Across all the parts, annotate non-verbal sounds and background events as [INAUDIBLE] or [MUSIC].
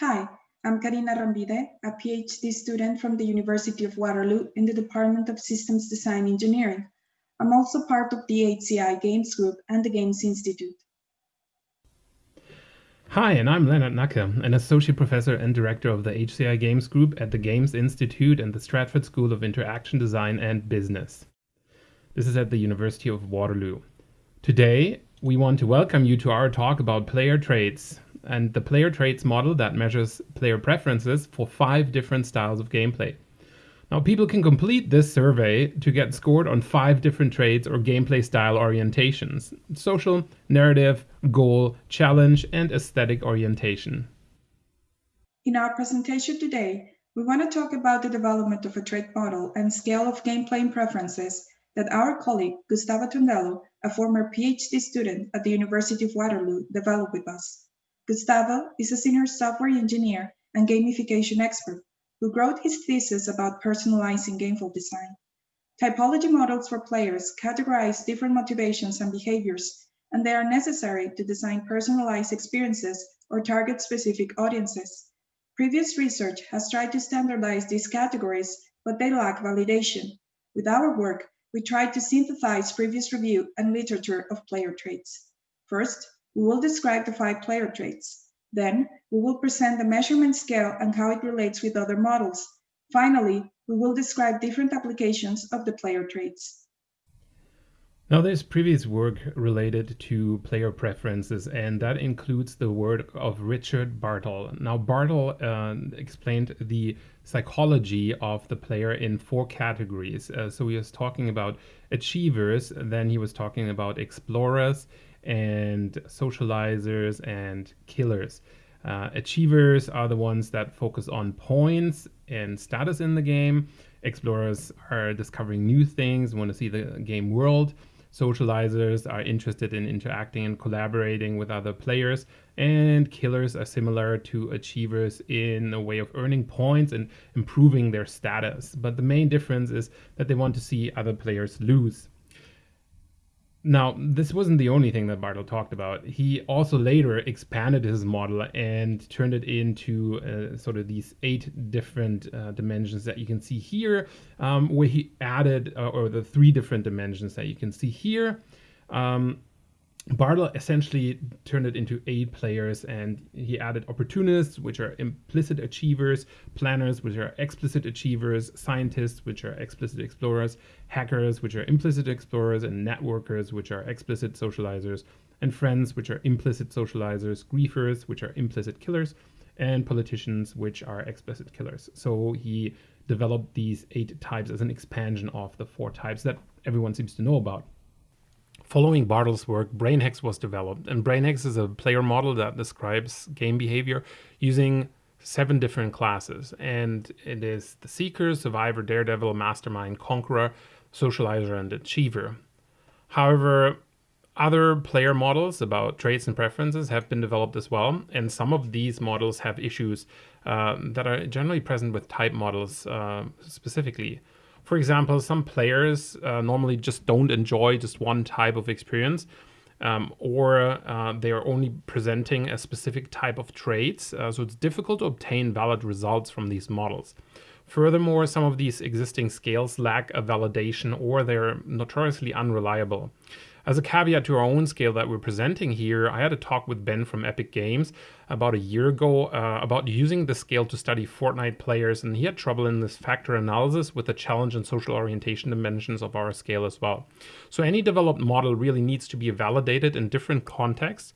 Hi, I'm Karina Arrambide, a PhD student from the University of Waterloo in the Department of Systems Design Engineering. I'm also part of the HCI Games Group and the Games Institute. Hi, and I'm Lennart Nacke, an associate professor and director of the HCI Games Group at the Games Institute and the Stratford School of Interaction Design and Business. This is at the University of Waterloo. Today, we want to welcome you to our talk about player traits and the player traits model that measures player preferences for five different styles of gameplay. Now, people can complete this survey to get scored on five different traits or gameplay style orientations social, narrative, goal, challenge, and aesthetic orientation. In our presentation today, we want to talk about the development of a trait model and scale of gameplay preferences that our colleague Gustavo Tondello, a former PhD student at the University of Waterloo, developed with us. Gustavo is a senior software engineer and gamification expert who wrote his thesis about personalizing gameful design. Typology models for players categorize different motivations and behaviors, and they are necessary to design personalized experiences or target specific audiences. Previous research has tried to standardize these categories, but they lack validation. With our work, we tried to synthesize previous review and literature of player traits. First, we will describe the five player traits. Then, we will present the measurement scale and how it relates with other models. Finally, we will describe different applications of the player traits. Now, there's previous work related to player preferences, and that includes the work of Richard Bartle. Now, Bartle uh, explained the psychology of the player in four categories. Uh, so he was talking about achievers, then he was talking about explorers and socializers and killers. Uh, achievers are the ones that focus on points and status in the game. Explorers are discovering new things, want to see the game world. Socializers are interested in interacting and collaborating with other players, and killers are similar to achievers in a way of earning points and improving their status. But the main difference is that they want to see other players lose. Now, this wasn't the only thing that Bartle talked about. He also later expanded his model and turned it into uh, sort of these eight different uh, dimensions that you can see here, um, where he added, uh, or the three different dimensions that you can see here. Um, Bartle essentially turned it into eight players and he added opportunists, which are implicit achievers, planners, which are explicit achievers, scientists, which are explicit explorers, hackers, which are implicit explorers, and networkers, which are explicit socializers, and friends, which are implicit socializers, griefers, which are implicit killers, and politicians, which are explicit killers. So he developed these eight types as an expansion of the four types that everyone seems to know about. Following Bartle's work, BrainHex was developed, and BrainHex is a player model that describes game behavior using seven different classes. And it is the Seeker, Survivor, Daredevil, Mastermind, Conqueror, Socializer, and Achiever. However, other player models about traits and preferences have been developed as well, and some of these models have issues uh, that are generally present with type models uh, specifically. For example, some players uh, normally just don't enjoy just one type of experience. Um, or uh, they are only presenting a specific type of traits, uh, so it's difficult to obtain valid results from these models. Furthermore, some of these existing scales lack a validation or they're notoriously unreliable. As a caveat to our own scale that we're presenting here, I had a talk with Ben from Epic Games about a year ago uh, about using the scale to study Fortnite players, and he had trouble in this factor analysis with the challenge and social orientation dimensions of our scale as well. So any developed model really needs to be validated in different contexts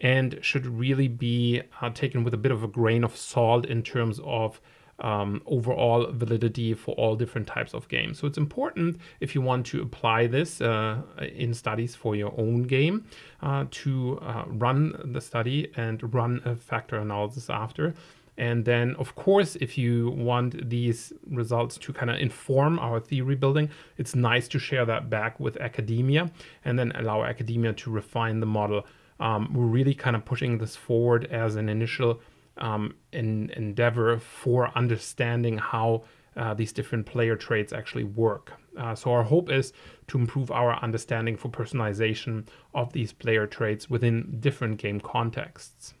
and should really be uh, taken with a bit of a grain of salt in terms of um, overall validity for all different types of games. So it's important if you want to apply this uh, in studies for your own game uh, to uh, run the study and run a factor analysis after. And then, of course, if you want these results to kind of inform our theory building, it's nice to share that back with academia and then allow academia to refine the model. Um, we're really kind of pushing this forward as an initial um, in, endeavor for understanding how uh, these different player traits actually work. Uh, so our hope is to improve our understanding for personalization of these player traits within different game contexts.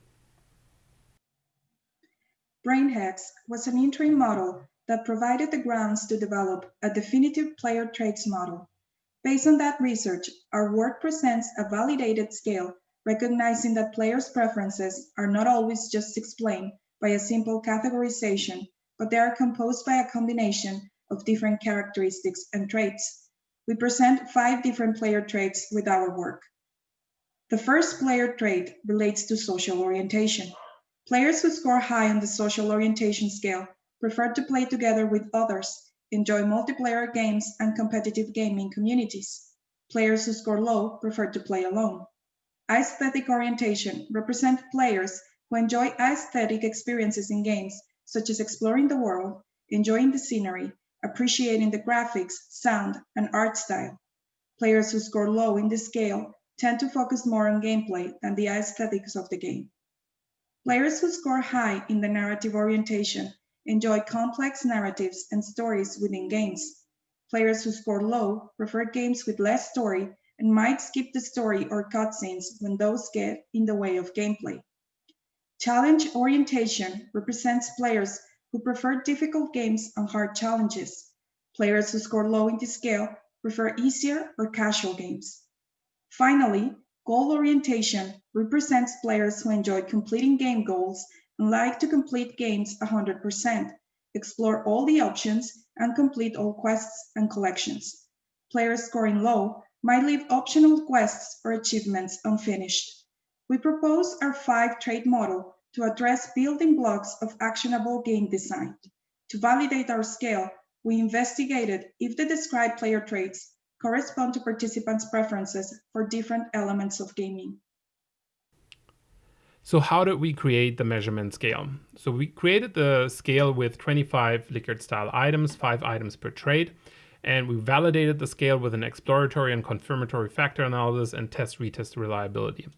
BrainHex was an interim model that provided the grounds to develop a definitive player traits model. Based on that research, our work presents a validated scale, recognizing that players' preferences are not always just explained by a simple categorization, but they are composed by a combination of different characteristics and traits. We present five different player traits with our work. The first player trait relates to social orientation. Players who score high on the social orientation scale prefer to play together with others, enjoy multiplayer games and competitive gaming communities. Players who score low prefer to play alone. Aesthetic orientation represent players who enjoy aesthetic experiences in games, such as exploring the world, enjoying the scenery, appreciating the graphics, sound, and art style. Players who score low in this scale tend to focus more on gameplay than the aesthetics of the game. Players who score high in the narrative orientation enjoy complex narratives and stories within games. Players who score low prefer games with less story and might skip the story or cutscenes when those get in the way of gameplay. Challenge orientation represents players who prefer difficult games and hard challenges. Players who score low in this scale prefer easier or casual games. Finally, Goal orientation represents players who enjoy completing game goals and like to complete games 100%, explore all the options, and complete all quests and collections. Players scoring low might leave optional quests or achievements unfinished. We propose our five trait model to address building blocks of actionable game design. To validate our scale, we investigated if the described player traits correspond to participants' preferences for different elements of gaming. So how did we create the measurement scale? So we created the scale with 25 Likert style items, five items per trait, and we validated the scale with an exploratory and confirmatory factor analysis and test retest reliability.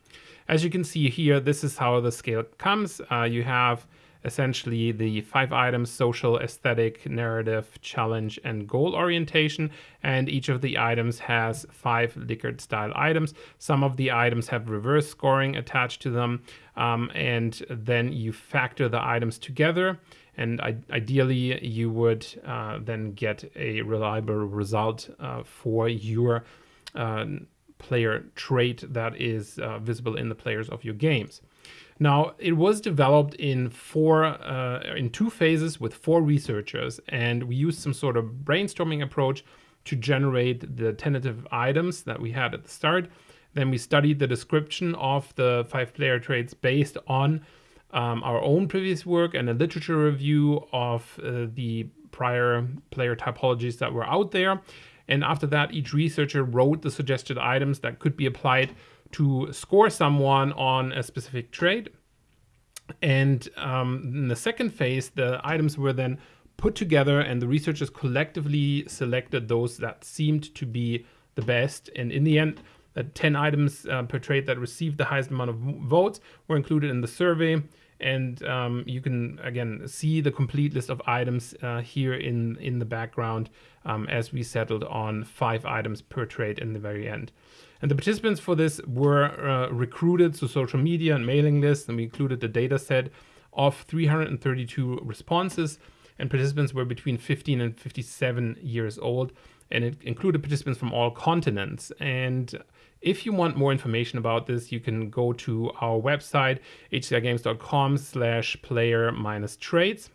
As you can see here, this is how the scale comes. Uh, you have essentially the five items social, aesthetic, narrative, challenge, and goal orientation. And each of the items has five Likert style items. Some of the items have reverse scoring attached to them. Um, and then you factor the items together. And ideally, you would uh, then get a reliable result uh, for your uh, player trait that is uh, visible in the players of your games. Now, it was developed in four, uh, in two phases with four researchers, and we used some sort of brainstorming approach to generate the tentative items that we had at the start. Then we studied the description of the five player traits based on um, our own previous work and a literature review of uh, the prior player typologies that were out there. And after that, each researcher wrote the suggested items that could be applied to score someone on a specific trait. And um, in the second phase, the items were then put together and the researchers collectively selected those that seemed to be the best. And in the end, the 10 items uh, per trade that received the highest amount of votes were included in the survey. And um, you can, again, see the complete list of items uh, here in, in the background um, as we settled on five items per trade in the very end. And the participants for this were uh, recruited to social media and mailing lists, and we included the data set of 332 responses. And participants were between 15 and 57 years old, and it included participants from all continents. And if you want more information about this, you can go to our website, hcigames.com slash player minus traits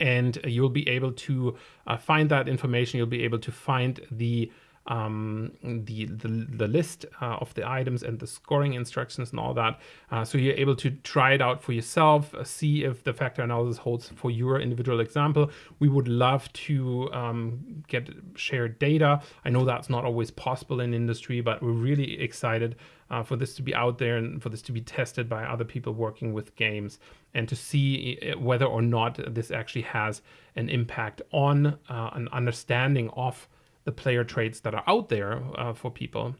and you'll be able to uh, find that information. You'll be able to find the um, the, the, the list uh, of the items and the scoring instructions and all that. Uh, so you're able to try it out for yourself, uh, see if the factor analysis holds for your individual example. We would love to um, get shared data. I know that's not always possible in industry, but we're really excited uh, for this to be out there and for this to be tested by other people working with games and to see uh, whether or not this actually has an impact on uh, an understanding of the player traits that are out there uh, for people.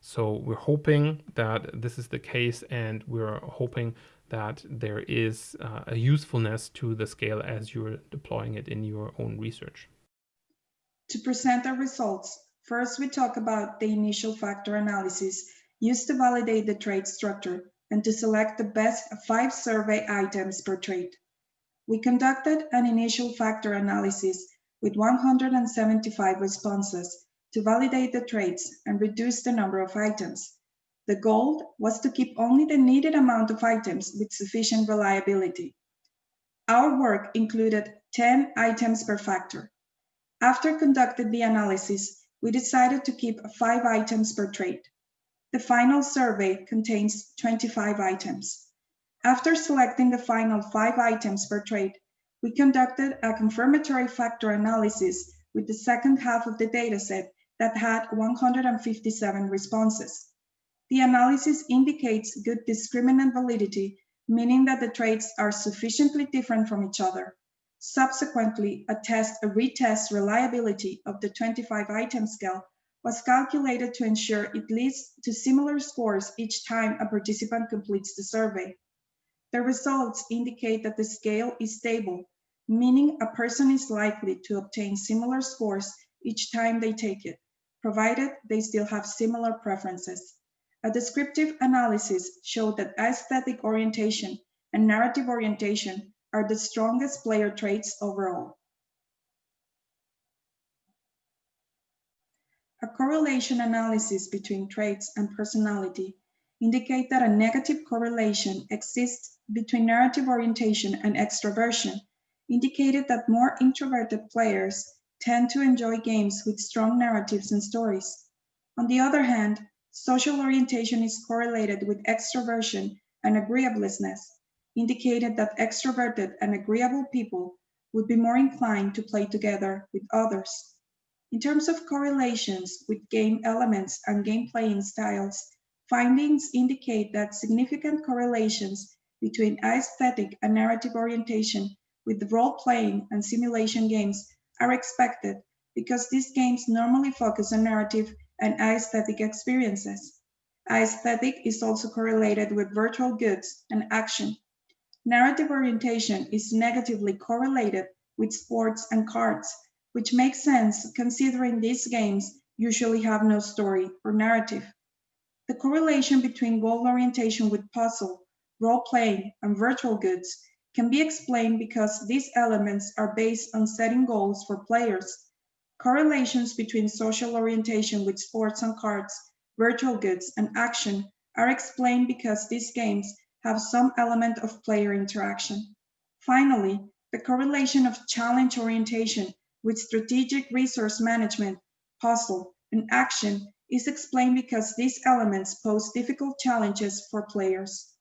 So we're hoping that this is the case and we're hoping that there is uh, a usefulness to the scale as you're deploying it in your own research. To present our results, first we talk about the initial factor analysis used to validate the trait structure and to select the best five survey items per trait. we conducted an initial factor analysis with 175 responses to validate the traits and reduce the number of items. The goal was to keep only the needed amount of items with sufficient reliability. Our work included 10 items per factor. After conducting the analysis, we decided to keep 5 items per trait. The final survey contains 25 items. After selecting the final 5 items per trait, we conducted a confirmatory factor analysis with the second half of the dataset that had 157 responses. The analysis indicates good discriminant validity, meaning that the traits are sufficiently different from each other. Subsequently, a test, a retest reliability of the 25 item scale was calculated to ensure it leads to similar scores each time a participant completes the survey. The results indicate that the scale is stable meaning a person is likely to obtain similar scores each time they take it, provided they still have similar preferences. A descriptive analysis showed that aesthetic orientation and narrative orientation are the strongest player traits overall. A correlation analysis between traits and personality indicate that a negative correlation exists between narrative orientation and extroversion indicated that more introverted players tend to enjoy games with strong narratives and stories. On the other hand, social orientation is correlated with extroversion and agreeableness, indicated that extroverted and agreeable people would be more inclined to play together with others. In terms of correlations with game elements and game playing styles, findings indicate that significant correlations between aesthetic and narrative orientation with role-playing and simulation games are expected because these games normally focus on narrative and aesthetic experiences. Aesthetic is also correlated with virtual goods and action. Narrative orientation is negatively correlated with sports and cards, which makes sense considering these games usually have no story or narrative. The correlation between goal orientation with puzzle, role-playing, and virtual goods can be explained because these elements are based on setting goals for players. Correlations between social orientation with sports and cards, virtual goods, and action are explained because these games have some element of player interaction. Finally, the correlation of challenge orientation with strategic resource management, puzzle, and action is explained because these elements pose difficult challenges for players.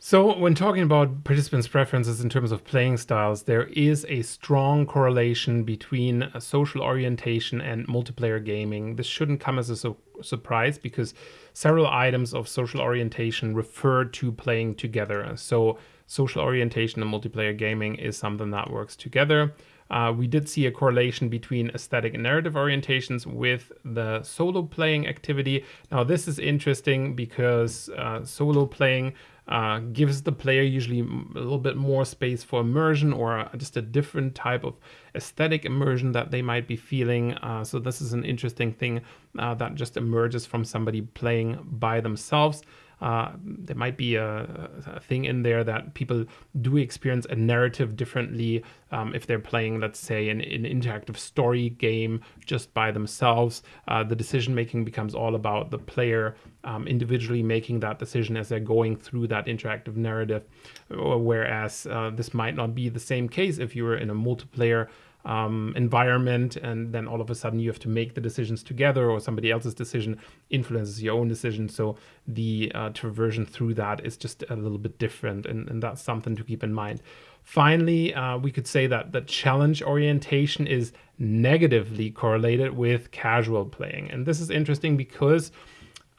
So, when talking about participants' preferences in terms of playing styles, there is a strong correlation between social orientation and multiplayer gaming. This shouldn't come as a surprise because several items of social orientation refer to playing together. So, social orientation and multiplayer gaming is something that works together. Uh, we did see a correlation between aesthetic and narrative orientations with the solo playing activity. Now, this is interesting because uh, solo playing uh, gives the player usually a little bit more space for immersion or just a different type of aesthetic immersion that they might be feeling. Uh, so this is an interesting thing uh, that just emerges from somebody playing by themselves uh, there might be a, a, thing in there that people do experience a narrative differently um, if they're playing, let's say, an, an, interactive story game just by themselves. Uh, the decision making becomes all about the player um, individually making that decision as they're going through that interactive narrative. Whereas uh, this might not be the same case if you were in a multiplayer um, environment and then all of a sudden you have to make the decisions together or somebody else's decision influences your own decision. So the uh, traversion through that is just a little bit different and, and that's something to keep in mind. Finally uh, we could say that the challenge orientation is negatively correlated with casual playing. And this is interesting because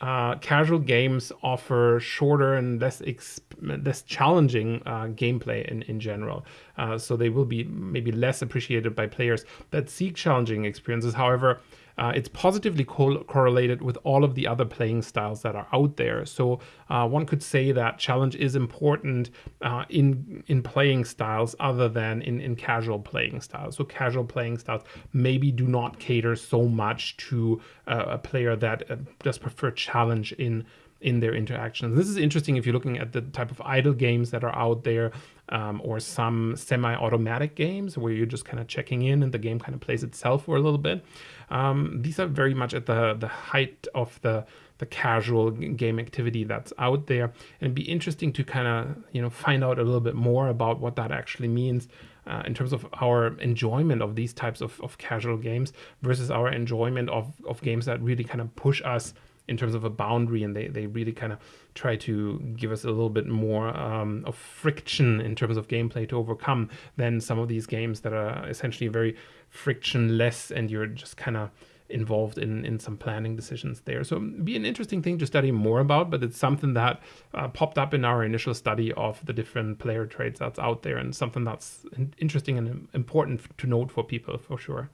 uh, casual games offer shorter and less less challenging uh, gameplay in, in general. Uh, so they will be maybe less appreciated by players that seek challenging experiences. However, uh, it's positively co correlated with all of the other playing styles that are out there. So uh, one could say that challenge is important uh, in in playing styles other than in, in casual playing styles. So casual playing styles maybe do not cater so much to uh, a player that uh, does prefer challenge in in their interactions. This is interesting if you're looking at the type of idle games that are out there um, or some semi-automatic games where you're just kind of checking in and the game kind of plays itself for a little bit. Um, these are very much at the, the height of the the casual game activity that's out there and be interesting to kind of you know find out a little bit more about what that actually means uh, in terms of our enjoyment of these types of, of casual games versus our enjoyment of, of games that really kind of push us in terms of a boundary and they, they really kind of try to give us a little bit more um, of friction in terms of gameplay to overcome than some of these games that are essentially very frictionless and you're just kind of involved in in some planning decisions there. So be an interesting thing to study more about but it's something that uh, popped up in our initial study of the different player traits that's out there and something that's interesting and important to note for people for sure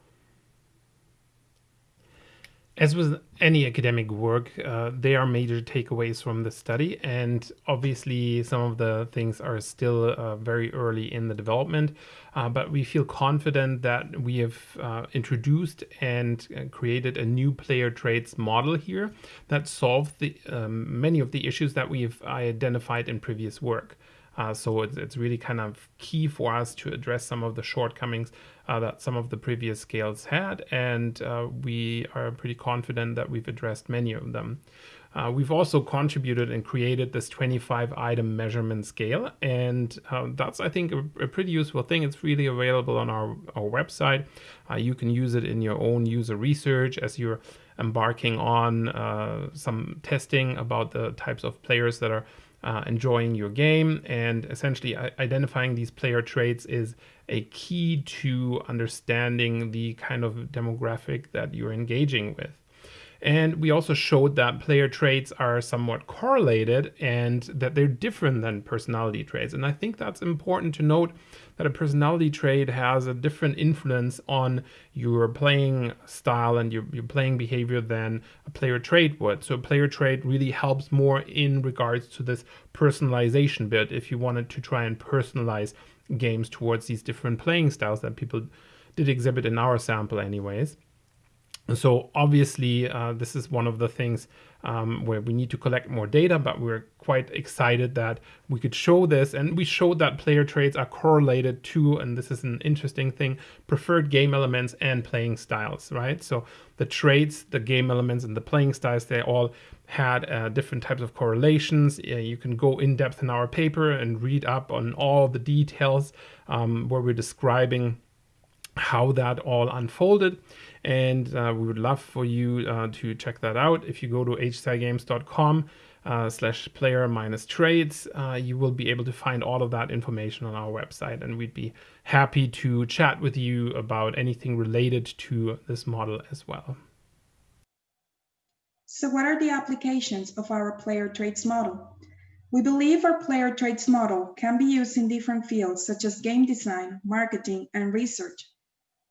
as with any academic work, uh, there are major takeaways from the study, and obviously some of the things are still uh, very early in the development, uh, but we feel confident that we have uh, introduced and uh, created a new player traits model here that solves the um, many of the issues that we've identified in previous work. Uh, so it's, it's really kind of key for us to address some of the shortcomings uh, that some of the previous scales had, and uh, we are pretty confident that we've addressed many of them. Uh, we've also contributed and created this 25 item measurement scale, and uh, that's, I think, a, a, pretty useful thing. It's really available on our, our website. Uh, you can use it in your own user research as you're embarking on some testing about the types of players that are uh, enjoying your game and essentially identifying these player traits is a key to understanding the kind of demographic that you're engaging with. And we also showed that player traits are somewhat correlated and that they're different than personality traits. And I think that's important to note that a personality trait has a different influence on your playing style and your, your playing behavior than a player trait would. So a player trait really helps more in regards to this personalization bit if you wanted to try and personalize games towards these different playing styles that people did exhibit in our sample anyways. So obviously, uh, this is one of the things um, where we need to collect more data, but we're quite excited that we could show this. And we showed that player traits are correlated to, and this is an interesting thing, preferred game elements and playing styles, right? So the traits, the game elements, and the playing styles, they all had uh, different types of correlations. You can go in depth in our paper and read up on all the details um, where we're describing how that all unfolded and uh, we would love for you uh, to check that out. If you go to hcigames.com uh, slash player minus traits, uh, you will be able to find all of that information on our website, and we'd be happy to chat with you about anything related to this model as well. So what are the applications of our player traits model? We believe our player traits model can be used in different fields such as game design, marketing, and research.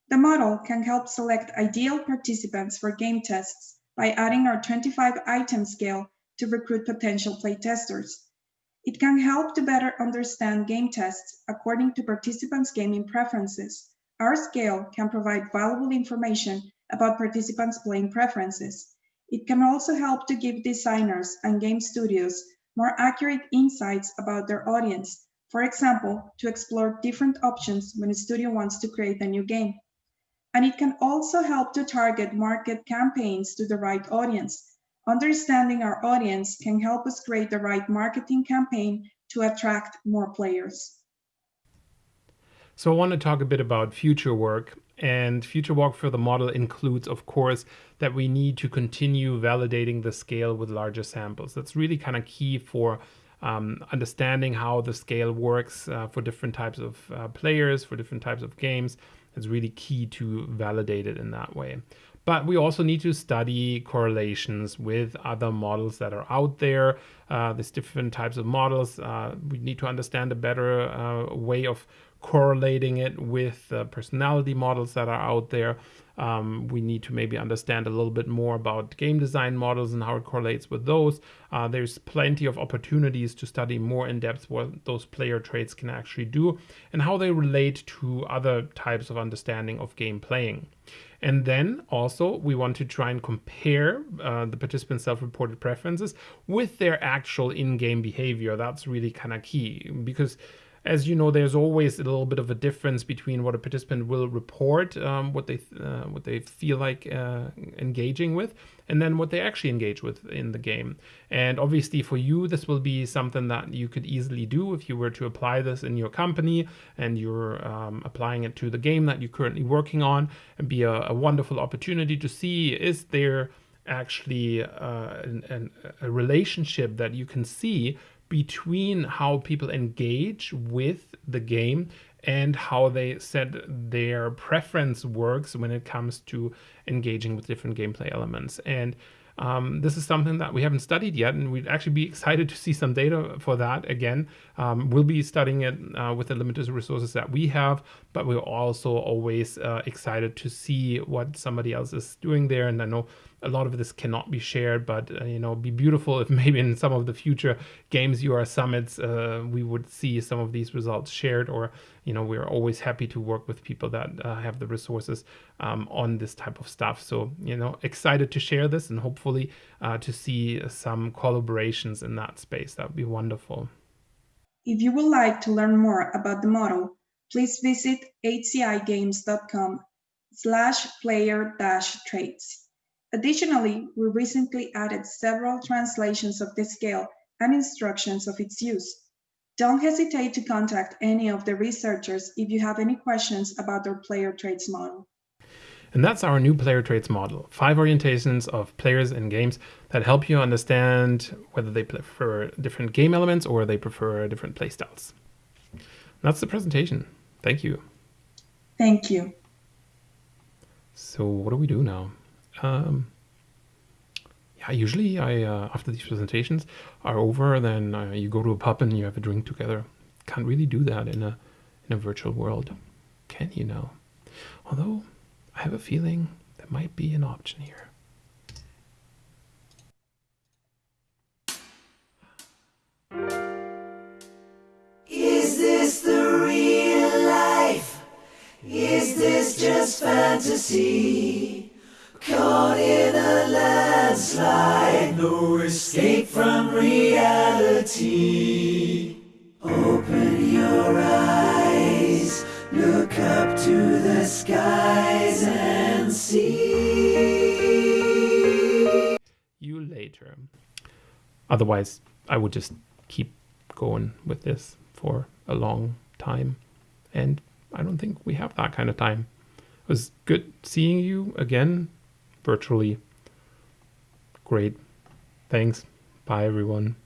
The model can help select ideal participants for game tests by adding our 25 item scale to recruit potential playtesters. It can help to better understand game tests according to participants' gaming preferences. Our scale can provide valuable information about participants' playing preferences. It can also help to give designers and game studios more accurate insights about their audience. For example, to explore different options when a studio wants to create a new game and it can also help to target market campaigns to the right audience. Understanding our audience can help us create the right marketing campaign to attract more players. So I want to talk a bit about future work and future work for the model includes, of course, that we need to continue validating the scale with larger samples. That's really kind of key for um, understanding how the scale works uh, for different types of uh, players, for different types of games, it's really key to validate it in that way. But we also need to study correlations with other models that are out there. Uh, there's different types of models. Uh, we need to understand a better uh, way of correlating it with the personality models that are out there. Um, we need to maybe understand a little bit more about game design models and how it correlates with those. Uh, there's plenty of opportunities to study more in depth what those player traits can actually do and how they relate to other types of understanding of game playing. And then also we want to try and compare uh, the participants' self-reported preferences with their actual in-game behavior. That's really kind of key because as you know, there's always a little bit of a difference between what a participant will report, um, what they uh, what they feel like uh, engaging with, and then what they actually engage with in the game. And obviously, for you, this will be something that you could easily do if you were to apply this in your company and you're um, applying it to the game that you're currently working on, and be a, a wonderful opportunity to see is there actually uh, an, an, a relationship that you can see between how people engage with the game and how they said their preference works when it comes to engaging with different gameplay elements. And um, this is something that we haven't studied yet, and we'd actually be excited to see some data for that. Again, um, we'll be studying it uh, with the limited resources that we have, but we're also always uh, excited to see what somebody else is doing there. And I know a lot of this cannot be shared, but uh, you know, be beautiful if [LAUGHS] maybe in some of the future games UR summits uh, we would see some of these results shared. Or you know, we're always happy to work with people that uh, have the resources um, on this type of stuff. So you know, excited to share this and hopefully uh, to see some collaborations in that space. That would be wonderful. If you would like to learn more about the model, please visit hcigames.com slash player dash traits. Additionally, we recently added several translations of the scale and instructions of its use. Don't hesitate to contact any of the researchers if you have any questions about their player traits model. And that's our new player traits model. Five orientations of players in games that help you understand whether they prefer different game elements or they prefer different playstyles. That's the presentation. Thank you. Thank you. So what do we do now? Um, yeah, usually I uh, after these presentations are over, then uh, you go to a pub and you have a drink together. Can't really do that in a in a virtual world, can you now? Although I have a feeling there might be an option here. Is this the real life? Is this just fantasy? Caught in a landslide, no escape from reality. Open your eyes, look up to the skies and see. You later. Otherwise, I would just keep going with this for a long time. And I don't think we have that kind of time. It was good seeing you again virtually. Great. Thanks. Bye, everyone.